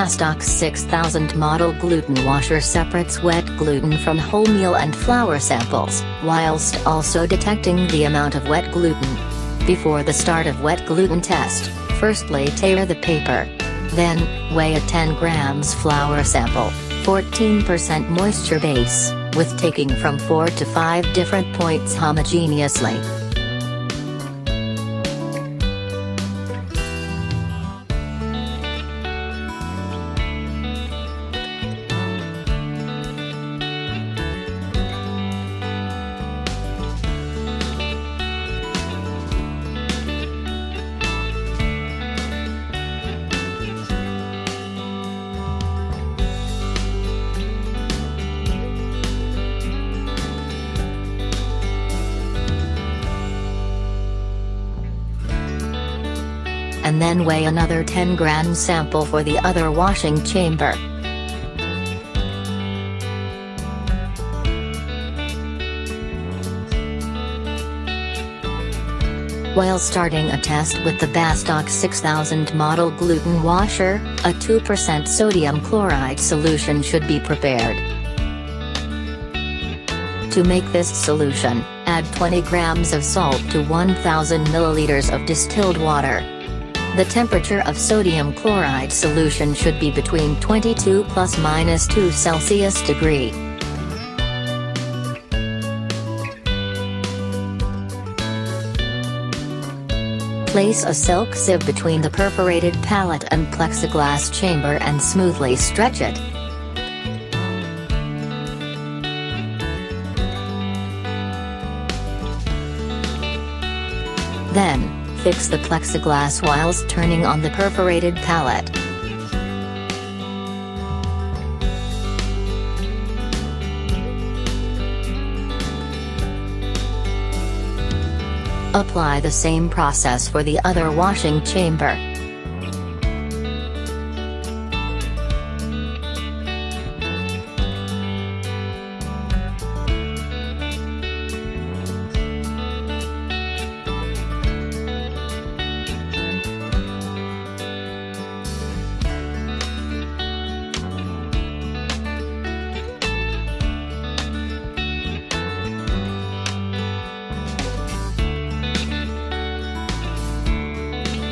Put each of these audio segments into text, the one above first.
Bastak 6000 model gluten washer separates wet gluten from wholemeal and flour samples, whilst also detecting the amount of wet gluten. Before the start of wet gluten test, first tear the paper. Then, weigh a 10 grams flour sample, 14% moisture base, with taking from 4 to 5 different points homogeneously. Then weigh another 10 gram sample for the other washing chamber. While starting a test with the Bastak 6000 model gluten washer, a 2% sodium chloride solution should be prepared. To make this solution, add 20 grams of salt to 1000 milliliters of distilled water. The temperature of sodium chloride solution should be between 22 plus minus 2 Celsius degree. Place a silk sieve between the perforated pallet and plexiglass chamber and smoothly stretch it. Then, Fix the plexiglass whilst turning on the perforated pallet. Apply the same process for the other washing chamber.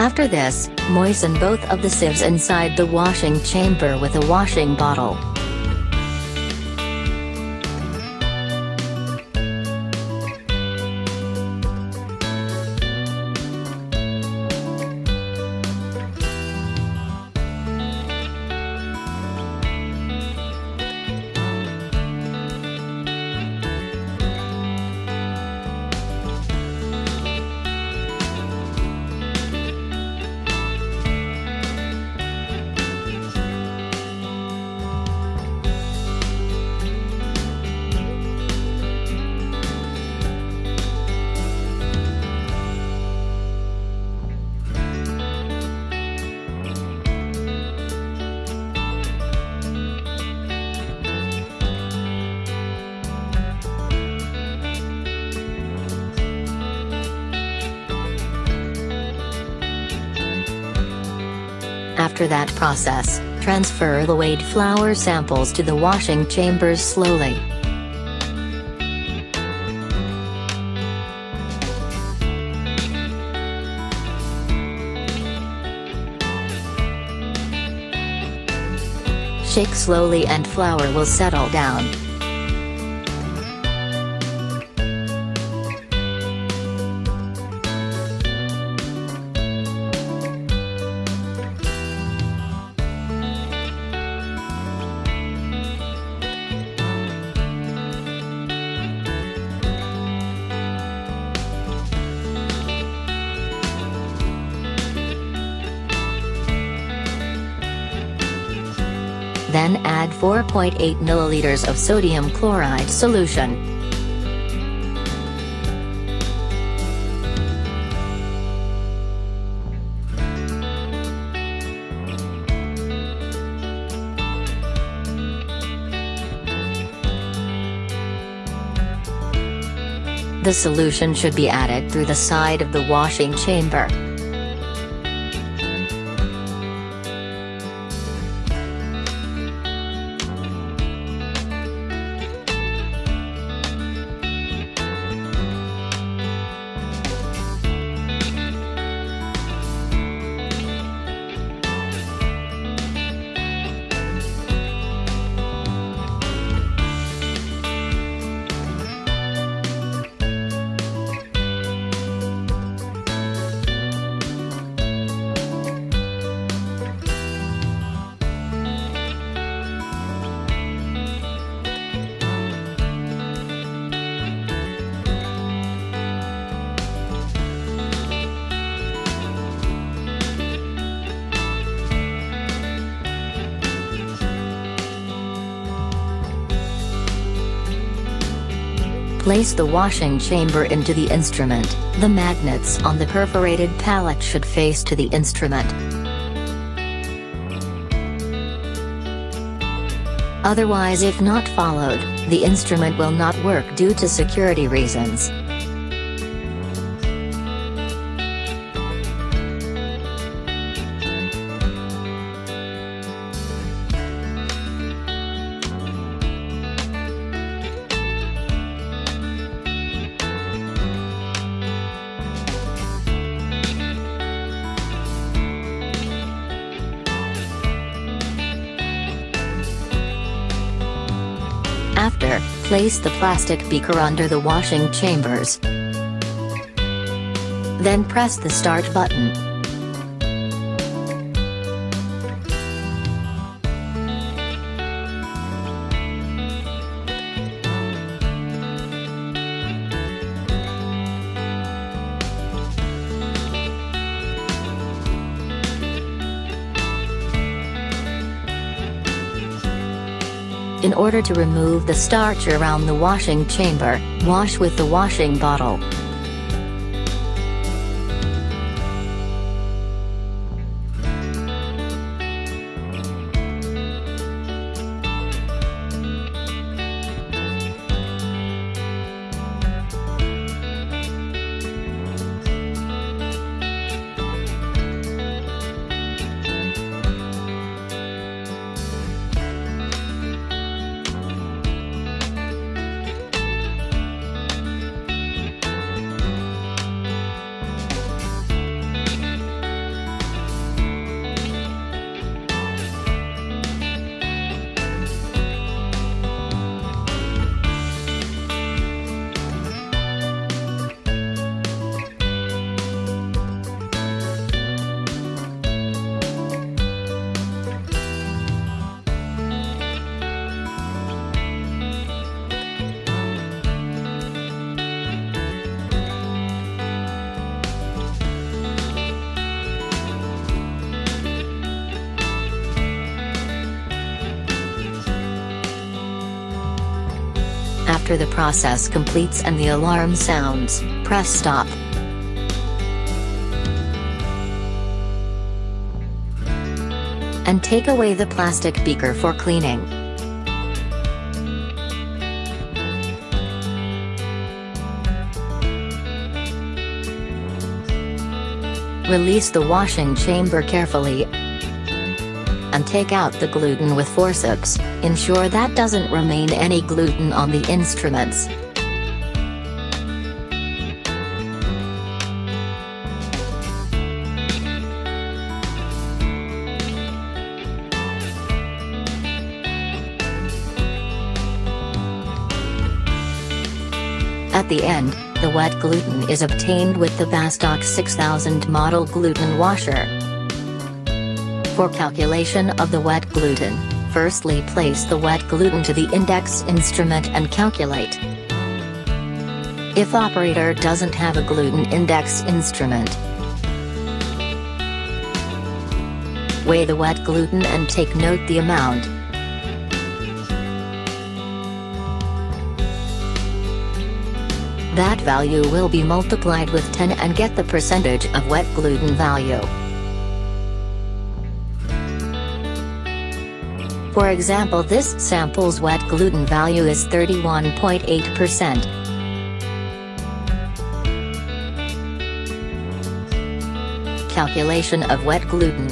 After this, moisten both of the sieves inside the washing chamber with a washing bottle. After that process, transfer the weighed flour samples to the washing chambers slowly. Shake slowly and flour will settle down. Then add 4.8 milliliters of sodium chloride solution. The solution should be added through the side of the washing chamber. Place the washing chamber into the instrument, the magnets on the perforated pallet should face to the instrument. Otherwise if not followed, the instrument will not work due to security reasons. Place the plastic beaker under the washing chambers. Then press the start button. In order to remove the starch around the washing chamber, wash with the washing bottle. After the process completes and the alarm sounds, press stop. And take away the plastic beaker for cleaning. Release the washing chamber carefully and take out the gluten with forceps, ensure that doesn't remain any gluten on the instruments. At the end, the wet gluten is obtained with the Bastak 6000 model gluten washer. For calculation of the wet gluten, firstly place the wet gluten to the index instrument and calculate. If operator doesn't have a gluten index instrument, weigh the wet gluten and take note the amount. That value will be multiplied with 10 and get the percentage of wet gluten value. For example this sample's wet gluten value is 31.8%. Calculation of wet gluten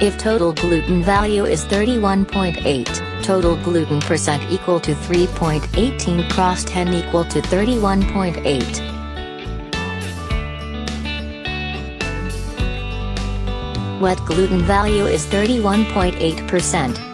If total gluten value is 31.8, total gluten percent equal to 3.18 cross 10 equal to 31.8. Wet gluten value is 31.8%.